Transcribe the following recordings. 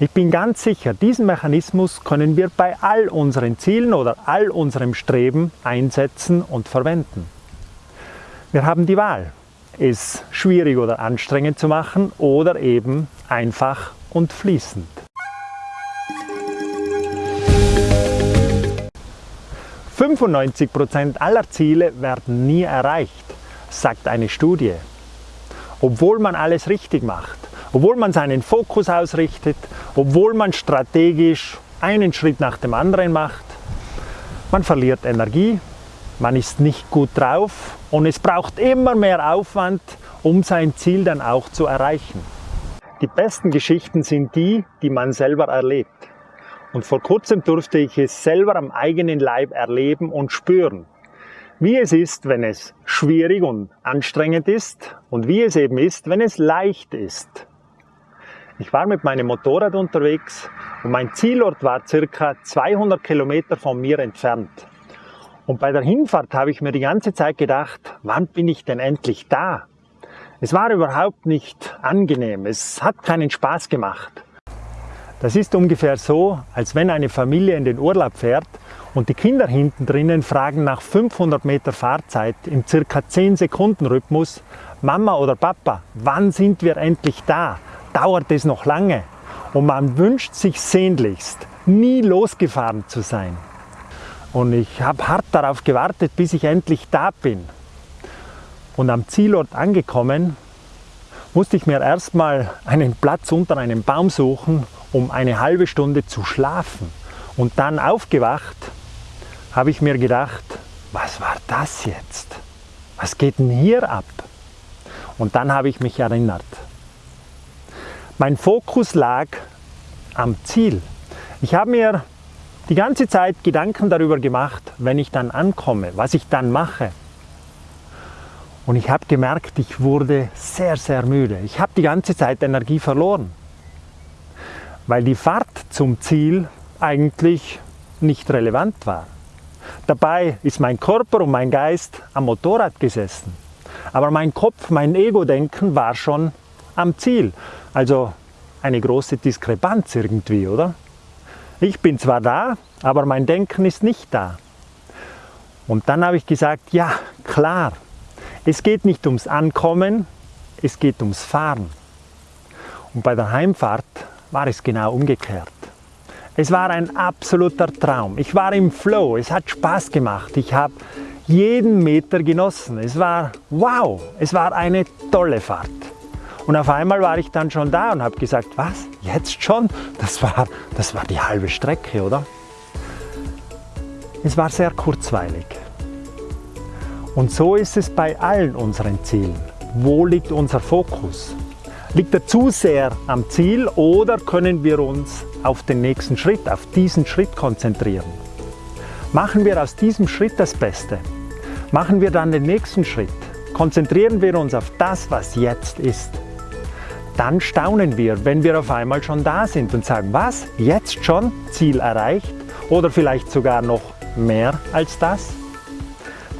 Ich bin ganz sicher, diesen Mechanismus können wir bei all unseren Zielen oder all unserem Streben einsetzen und verwenden. Wir haben die Wahl, es schwierig oder anstrengend zu machen oder eben einfach und fließend. Prozent aller Ziele werden nie erreicht, sagt eine Studie. Obwohl man alles richtig macht, obwohl man seinen Fokus ausrichtet, obwohl man strategisch einen Schritt nach dem anderen macht, man verliert Energie, man ist nicht gut drauf und es braucht immer mehr Aufwand, um sein Ziel dann auch zu erreichen. Die besten Geschichten sind die, die man selber erlebt. Und vor kurzem durfte ich es selber am eigenen Leib erleben und spüren, wie es ist, wenn es schwierig und anstrengend ist und wie es eben ist, wenn es leicht ist. Ich war mit meinem Motorrad unterwegs und mein Zielort war circa 200 Kilometer von mir entfernt. Und bei der Hinfahrt habe ich mir die ganze Zeit gedacht, wann bin ich denn endlich da? Es war überhaupt nicht angenehm, es hat keinen Spaß gemacht. Das ist ungefähr so, als wenn eine Familie in den Urlaub fährt und die Kinder hinten drinnen fragen nach 500 Meter Fahrzeit im circa 10 Sekunden Rhythmus, Mama oder Papa, wann sind wir endlich da? Dauert es noch lange und man wünscht sich sehnlichst, nie losgefahren zu sein. Und ich habe hart darauf gewartet, bis ich endlich da bin. Und am Zielort angekommen, musste ich mir erstmal einen Platz unter einem Baum suchen, um eine halbe Stunde zu schlafen. Und dann aufgewacht, habe ich mir gedacht, was war das jetzt? Was geht denn hier ab? Und dann habe ich mich erinnert. Mein Fokus lag am Ziel. Ich habe mir die ganze Zeit Gedanken darüber gemacht, wenn ich dann ankomme, was ich dann mache. Und ich habe gemerkt, ich wurde sehr, sehr müde. Ich habe die ganze Zeit Energie verloren, weil die Fahrt zum Ziel eigentlich nicht relevant war. Dabei ist mein Körper und mein Geist am Motorrad gesessen. Aber mein Kopf, mein Ego-Denken war schon am Ziel. Also eine große Diskrepanz irgendwie, oder? Ich bin zwar da, aber mein Denken ist nicht da. Und dann habe ich gesagt, ja, klar, es geht nicht ums Ankommen, es geht ums Fahren. Und bei der Heimfahrt war es genau umgekehrt. Es war ein absoluter Traum. Ich war im Flow, es hat Spaß gemacht. Ich habe jeden Meter genossen. Es war wow, es war eine tolle Fahrt. Und auf einmal war ich dann schon da und habe gesagt, was, jetzt schon? Das war, das war die halbe Strecke, oder? Es war sehr kurzweilig. Und so ist es bei allen unseren Zielen. Wo liegt unser Fokus? Liegt er zu sehr am Ziel oder können wir uns auf den nächsten Schritt, auf diesen Schritt konzentrieren? Machen wir aus diesem Schritt das Beste. Machen wir dann den nächsten Schritt. Konzentrieren wir uns auf das, was jetzt ist dann staunen wir, wenn wir auf einmal schon da sind und sagen, was, jetzt schon Ziel erreicht oder vielleicht sogar noch mehr als das?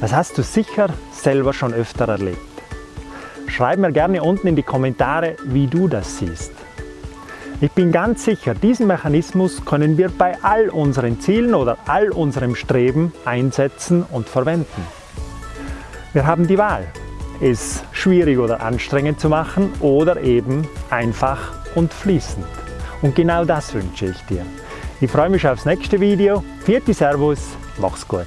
Das hast du sicher selber schon öfter erlebt. Schreib mir gerne unten in die Kommentare, wie du das siehst. Ich bin ganz sicher, diesen Mechanismus können wir bei all unseren Zielen oder all unserem Streben einsetzen und verwenden. Wir haben die Wahl es schwierig oder anstrengend zu machen oder eben einfach und fließend. Und genau das wünsche ich dir. Ich freue mich aufs nächste Video. Vierte Servus, mach's gut.